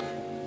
you.